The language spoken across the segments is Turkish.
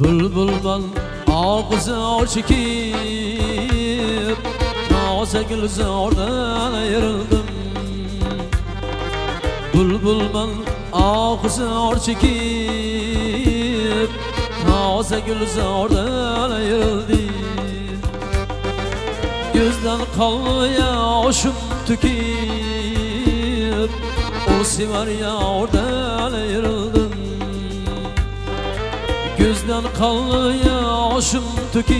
Bülbülden ağzı çekip Naze gül zordan ayrıldım. Bülbülden ağzı çekip Naze gül zordan ayrıldım. Gözden kalmaya yaşım tüküp O sever ya oradan ayrıldım Gözden kalmaya yaşım tüküp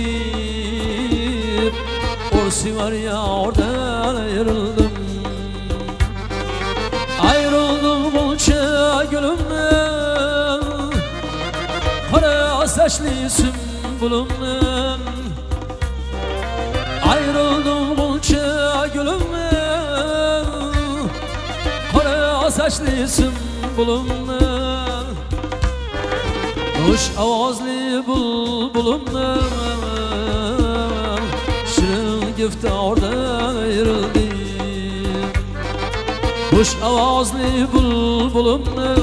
O sever ya oradan ayrıldım. Ayrıldım bunca gülümden Kara saçlı sümbülümden Ayrıldım bunca gülümden Kara saçlı sümbülümden Kuş avazlı bulbulumdan Şirin giftardan ayrıldım Kuş avazlı bulbulumdan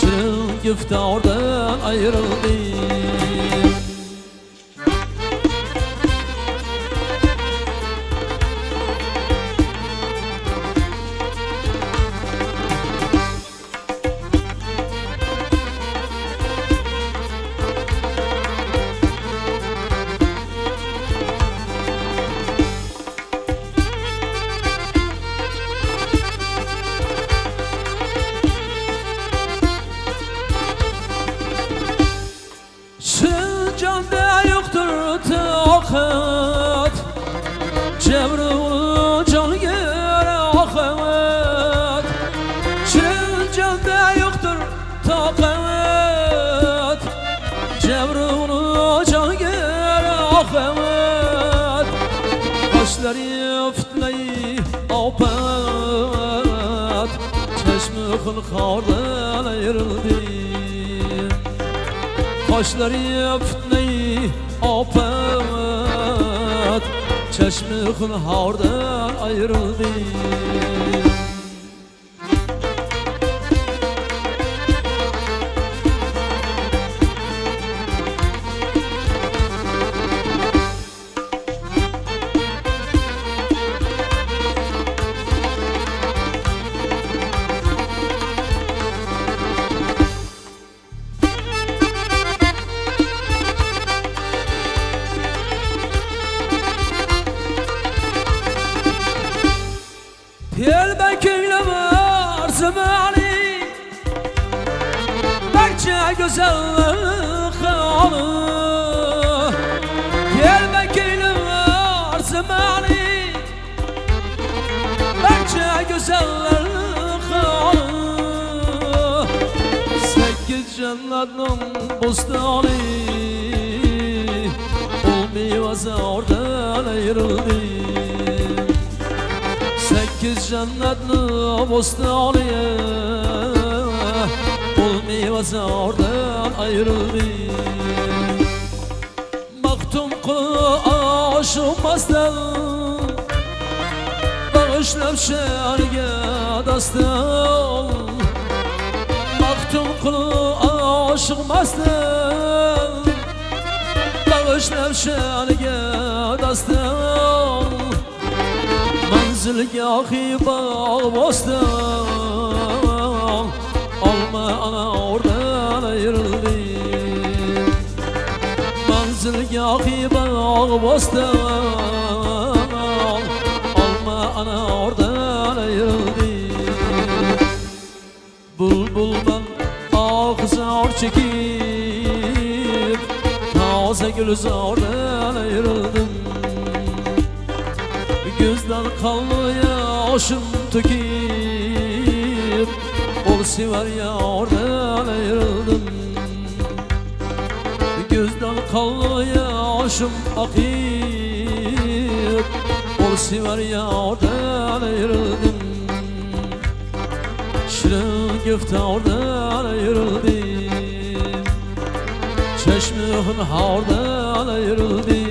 Şirin giftardan ayrıldım ahat Kaşları fitneyi apat. Çeşmi hılkardan ayrıldı. Kaşları fitneyi afet Çeşmi hınhardan ayrıldı. Piyel zamani Berçe güzellik halı Piyel bekirle var zamani Berçe güzellik halı Sekiz cennetin bostanı Olmayı oradan ayrıldı Sekiz cennetli bostaniye Bul meyvesi oradan ayrıldı Baktım kulu aşılmazdan Bağışlap şerge dastan Baktım kulu aşılmazdan Bağışlap şerge dastan Manzilgahı bağ bostan Alma ana oradan ayrıldı. Manzilgahı bağ bostan Alma ana oradan ayrıldı. Bulbuldan ağzar çekip Taze gülzardan ayrıldım Gözden kalmaya yaşım tüküp Ol sever ya oradan ayrıldım. Gözden kalmaya yaşım akıp Ol sever ya oradan ayrıldım. Şirin giftardan ayrıldım. Çeşmi hınhardan ayrıldım